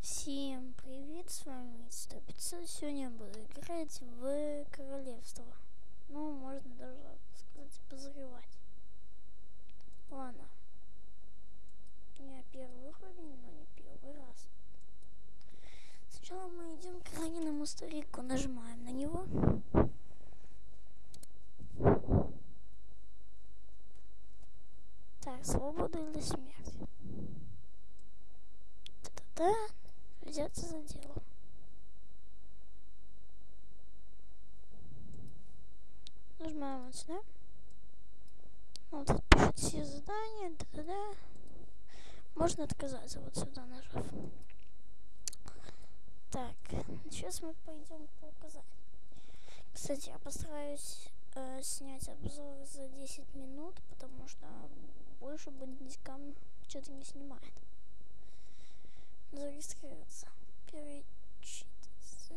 Всем привет, с вами 100 Сегодня я буду играть в королевство. Ну, можно даже сказать, позревать. Ладно. Я первый уровень, но не первый раз. Сначала мы идем к раненому старику, нажимаем на него. Так, свобода или смерть? Та-та-та взяться за дело. Вот сюда. Вот тут пишет все задания. Да -да -да. Можно отказаться вот сюда нажав. Так, сейчас мы пойдем по указаниям. Кстати, я постараюсь э, снять обзор за 10 минут, потому что больше бандитикам что-то не снимает зарегистрироваться. Перечитаться.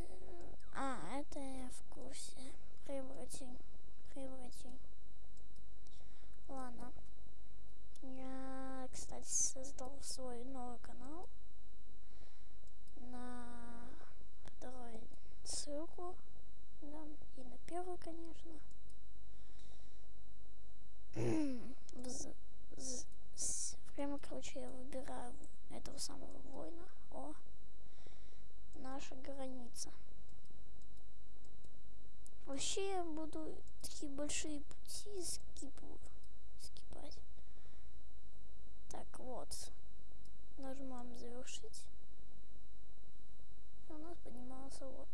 А, это я в курсе. Превратень. Превратень. Ладно. Я, кстати, создал свой новый канал. На второй ссылку. Да, и на первую, конечно. Прямо, короче, я выбираю этого самого воина. О, наша граница. Вообще я буду такие большие пути скипу, скипать. Так, вот. Нажимаем завершить. У нас поднимался вот.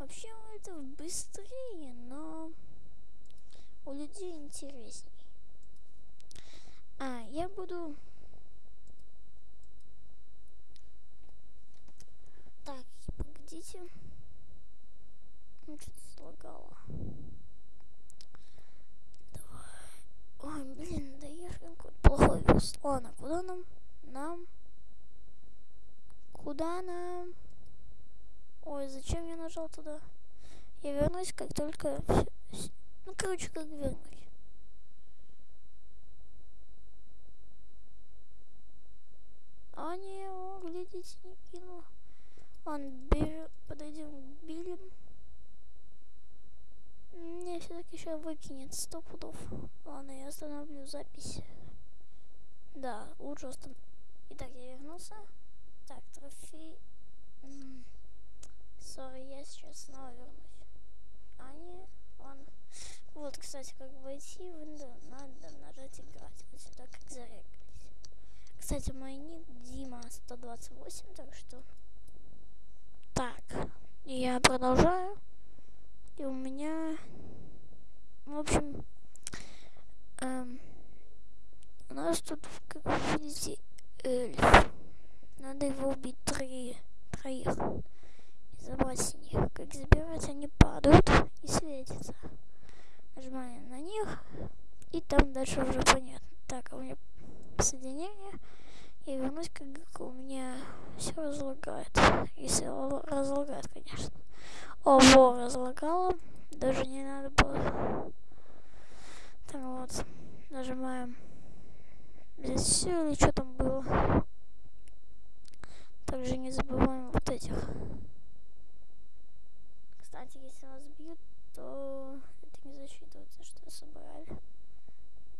Вообще это быстрее, но у людей интересней. А, я буду Подождите. Ну, что-то слагало. Давай. Ой, блин, да я же какой-то плохой вес. Ладно, куда нам? Нам? Куда нам? Ой, зачем я нажал туда? Я вернусь, как только... Ну, короче, как вернусь. А не, о, глядите, не кинула. Ладно, бежим, подойдем к Билли. Мне все-таки еще выкинет сто пудов. Ладно, я остановлю запись. Да, лучше остановить. Итак, я вернулся. Так, трофей. Сори, я сейчас снова вернусь. А, не, ладно. Вот, кстати, как войти надо нажать играть. Вот сюда, как зарегались. Кстати, мой ник Дима 128, так что так, я продолжаю. И у меня, в общем, эм, у нас тут, как вы видите, эльф. Надо его убить три, троих. И забрать с них. Как забирать, они падают и светятся. Нажимаем на них. И там дальше уже понятно. Так, а у меня соединение. Я вернусь, как у меня все разлагает. Если разлагает, конечно. Ого, разлагало. Даже не надо было. Так вот, нажимаем. Здесь все или что там было. Также не забываем вот этих. Кстати, если вас бьют, то это не засчитывается, что собрали.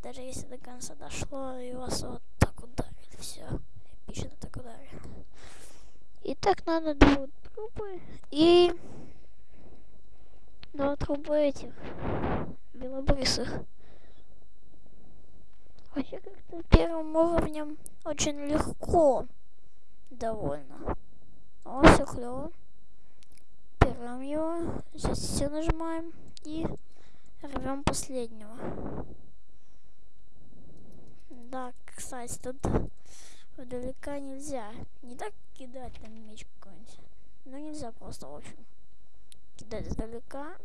Даже если до конца дошло и вас вот так ударили все. Эпично так ударил. И так надо два трупы и два трупа этих белобрысых. Вообще как-то первым уровнем очень легко довольно. О, все клево. Берем его, сейчас все нажимаем и рвем последнего. Да, кстати, тут вдалека нельзя. Не так кидать там меч какой-нибудь. Но нельзя просто, в общем, кидать издалека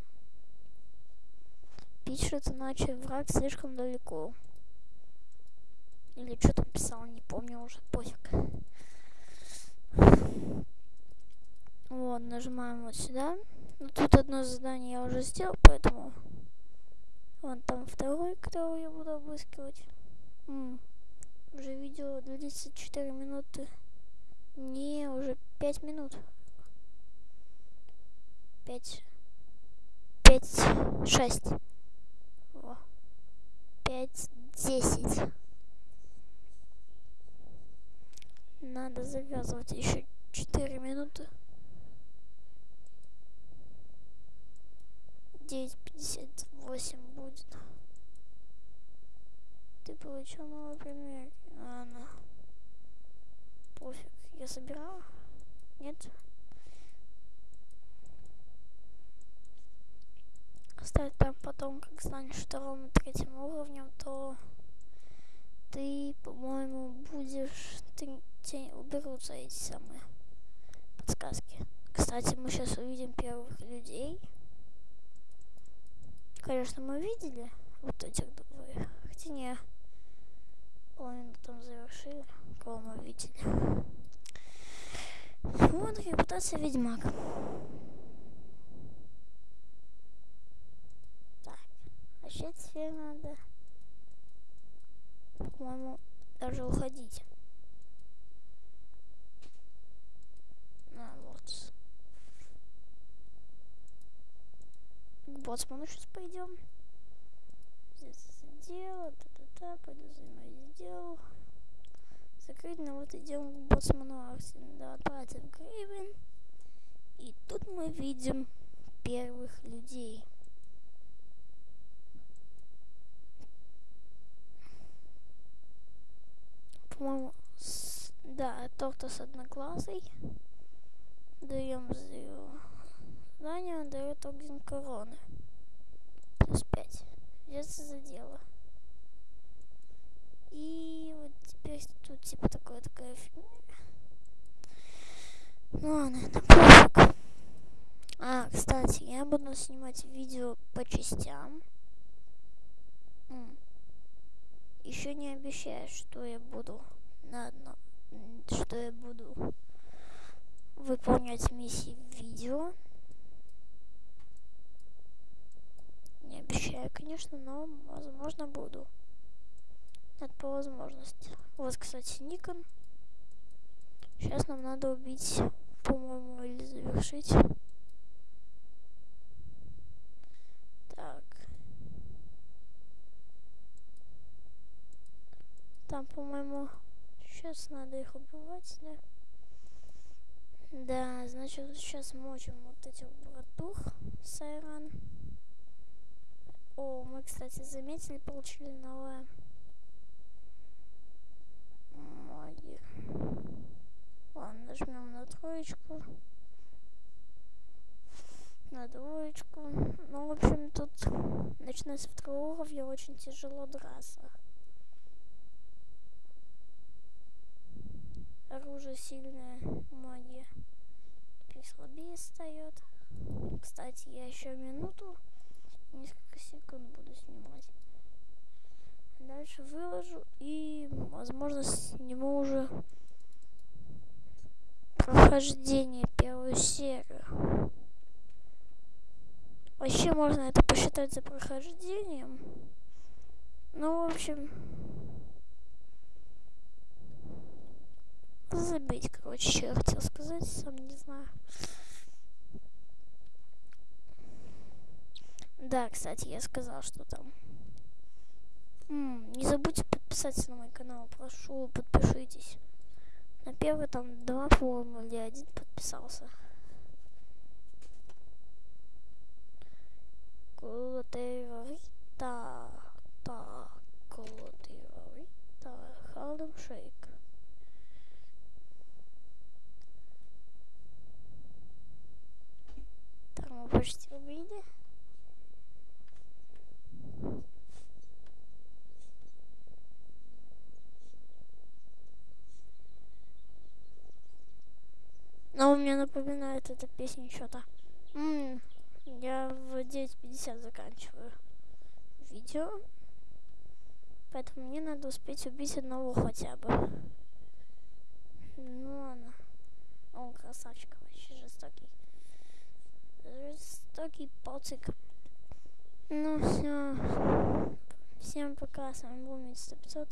пишет, иначе враг слишком далеко. Или что там писал, не помню уже, пофиг. Вот, нажимаем вот сюда. ну тут одно задание я уже сделал, поэтому... Вон там второй, которого я буду обыскивать. М -м. Уже видео длится 4 минуты. Не, уже 5 минут. 5. 5. 6. Пять, десять. Надо завязывать еще четыре минуты. Девять пятьдесят восемь будет. Ты получил новый пример. Ладно. Пофиг. Я собирала? Нет? Кстати, там потом, как станешь вторым и третьим уровнем, то ты, по-моему, будешь... Ты, тебе уберутся эти самые подсказки. Кстати, мы сейчас увидим первых людей. Конечно, мы видели вот этих двоих. Хотя не половину там завершили, кого мы видели. Вот репутация Ведьмак. Так, вообще теперь надо, по-моему, даже уходить. А, вот. К боцману сейчас пойдем. Здесь дело, та-та-та, пойду занимаюсь делом закрыть, но вот идем к боссману Арсен, да, тратим гривен. И тут мы видим первых людей. По-моему, да, торта с одноглазой. Даем задание, он дает орден короны. Плюс 5. Взяться за дело. И вот теперь тут типа такое такая фигня. Ну ладно, это пофиг. А, кстати, я буду снимать видео по частям. Еще не обещаю, что я буду на одном, что я буду выполнять миссии в видео. Не обещаю, конечно, но возможно буду. Это по возможности. Вот, кстати, Никон. Сейчас нам надо убить, по-моему, или завершить. Так. Там, по-моему, сейчас надо их убивать, да? Да, значит, сейчас мочим вот этих братух Сайран. О, мы, кстати, заметили, получили новое магии. Ладно, нажмем на троечку. На двоечку. Ну, в общем, тут начиная с второго уровня очень тяжело драться. Оружие сильное, магия. Теперь слабее встает. Кстати, я еще минуту, несколько секунд буду снимать. Дальше выложу и, возможно, сниму уже прохождение первую серию. Вообще можно это посчитать за прохождением. Ну, в общем, забить, короче, что я хотел сказать, сам не знаю. Да, кстати, я сказал, что там не забудьте подписаться на мой канал, прошу, подпишитесь. На первый там два, по-моему, или один подписался. Напоминает эта песня что-то. Я в 9.50 заканчиваю видео. Поэтому мне надо успеть убить одного хотя бы. Ну ладно. Он красавчик вообще жестокий. Жестокий пацик. Ну все. Всем пока. С вами был Мистер 500.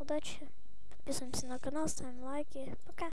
Удачи. Подписываемся на канал, ставим лайки. Пока.